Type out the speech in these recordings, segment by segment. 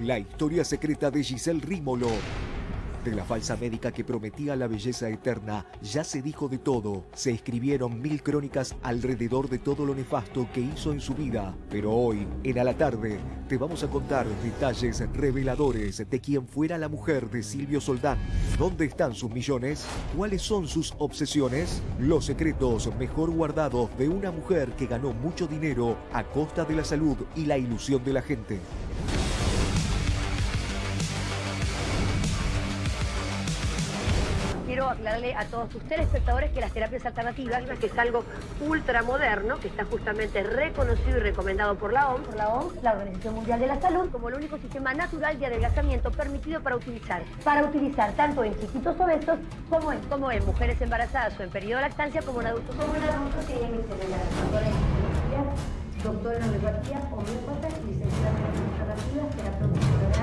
La historia secreta de Giselle Rímolo. De la falsa médica que prometía la belleza eterna, ya se dijo de todo. Se escribieron mil crónicas alrededor de todo lo nefasto que hizo en su vida. Pero hoy, en A la Tarde, te vamos a contar detalles reveladores de quién fuera la mujer de Silvio Soldán. ¿Dónde están sus millones? ¿Cuáles son sus obsesiones? Los secretos mejor guardados de una mujer que ganó mucho dinero a costa de la salud y la ilusión de la gente. Quiero aclararle a todos sus telespectadores que las terapias alternativas, que es algo ultramoderno, que está justamente reconocido y recomendado por la OMS, por la OMS, la Organización Mundial de la Salud, como el único sistema natural de adelgazamiento permitido para utilizar. Para utilizar tanto en chiquitos obesos como en, como en mujeres embarazadas o en periodo de lactancia, como en adultos. Como en adultos que tienen doctora en homeopatía, homeópata, licenciada en alternativas, terapeuta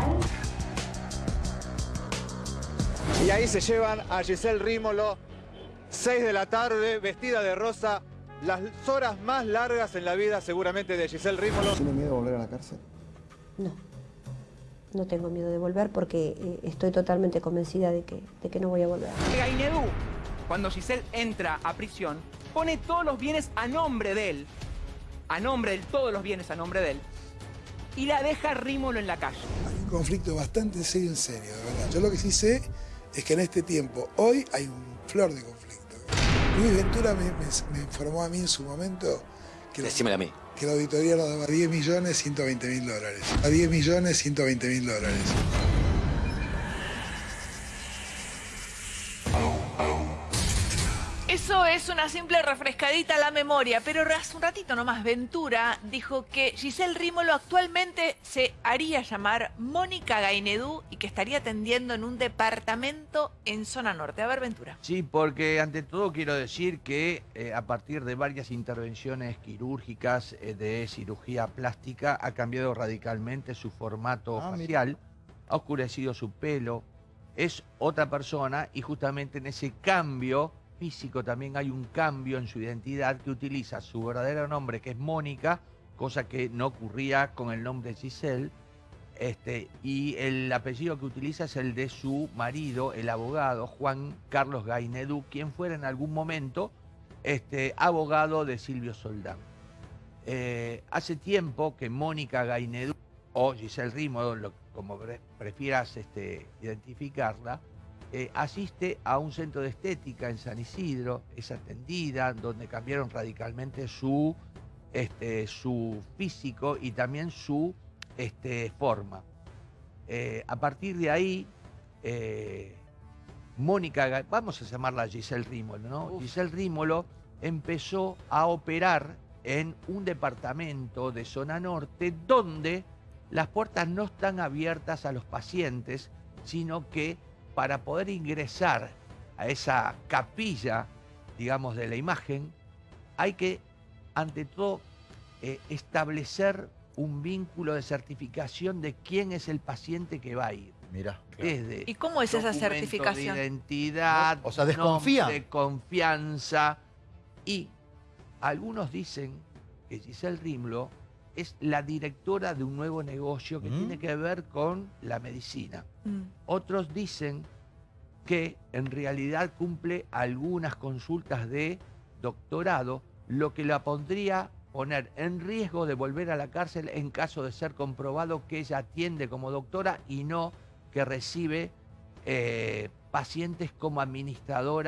Y ahí se llevan a Giselle Rímolo, 6 de la tarde, vestida de rosa, las horas más largas en la vida seguramente de Giselle Rímolo. ¿Tiene miedo de volver a la cárcel? No, no tengo miedo de volver porque eh, estoy totalmente convencida de que, de que no voy a volver. Gainedú, cuando Giselle entra a prisión, pone todos los bienes a nombre de él, a nombre de él, todos los bienes a nombre de él, y la deja Rímolo en la calle. Hay un conflicto bastante serio en serio, de verdad. Yo lo que sí sé es que en este tiempo, hoy hay un flor de conflicto. Luis Ventura me, me- me informó a mí en su momento que, la- Decímelo a mí. que la auditoría lo daba 10 millones 120 mil dólares. A 10 millones 120 mil dólares. Eso es una simple refrescadita a la memoria, pero hace un ratito nomás Ventura dijo que Giselle Rímolo actualmente se haría llamar Mónica Gainedú y que estaría atendiendo en un departamento en zona norte. A ver, Ventura. Sí, porque ante todo quiero decir que eh, a partir de varias intervenciones quirúrgicas eh, de cirugía plástica ha cambiado radicalmente su formato Ah, mira. facial, ha oscurecido su pelo, es otra persona y justamente en ese cambio físico también hay un cambio en su identidad que utiliza su verdadero nombre que es Mónica, cosa que no ocurría con el nombre Giselle. Este, y el apellido que utiliza es el de su marido, el abogado Juan Carlos Gainedú, quien fuera en algún momento este, abogado de Silvio Soldán. Eh, hace tiempo que Mónica Gainedú, o Giselle Rímolo, lo- como pre- prefieras este, identificarla, eh, asiste a un centro de estética en San Isidro, es atendida, donde cambiaron radicalmente su, este, su físico y también su este, forma. Eh, a partir de ahí, eh, Mónica, vamos a llamarla Giselle Rímolo, ¿no? Giselle Rímolo empezó a operar en un departamento de zona norte donde las puertas no están abiertas a los pacientes, sino que para poder ingresar a esa capilla, digamos, de la imagen, hay que, ante todo, eh, establecer un vínculo de certificación de quién es el paciente que va a ir. Mira. Desde ¿Y cómo es esa certificación? De identidad, O sea, desconfía. de confianza. Y algunos dicen que Giselle Rimlo es la directora de un nuevo negocio que Mm. tiene que ver con la medicina. Mm. Otros dicen que en realidad cumple algunas consultas de doctorado, lo que la pondría poner en riesgo de volver a la cárcel en caso de ser comprobado que ella atiende como doctora y no que recibe eh, pacientes como administradora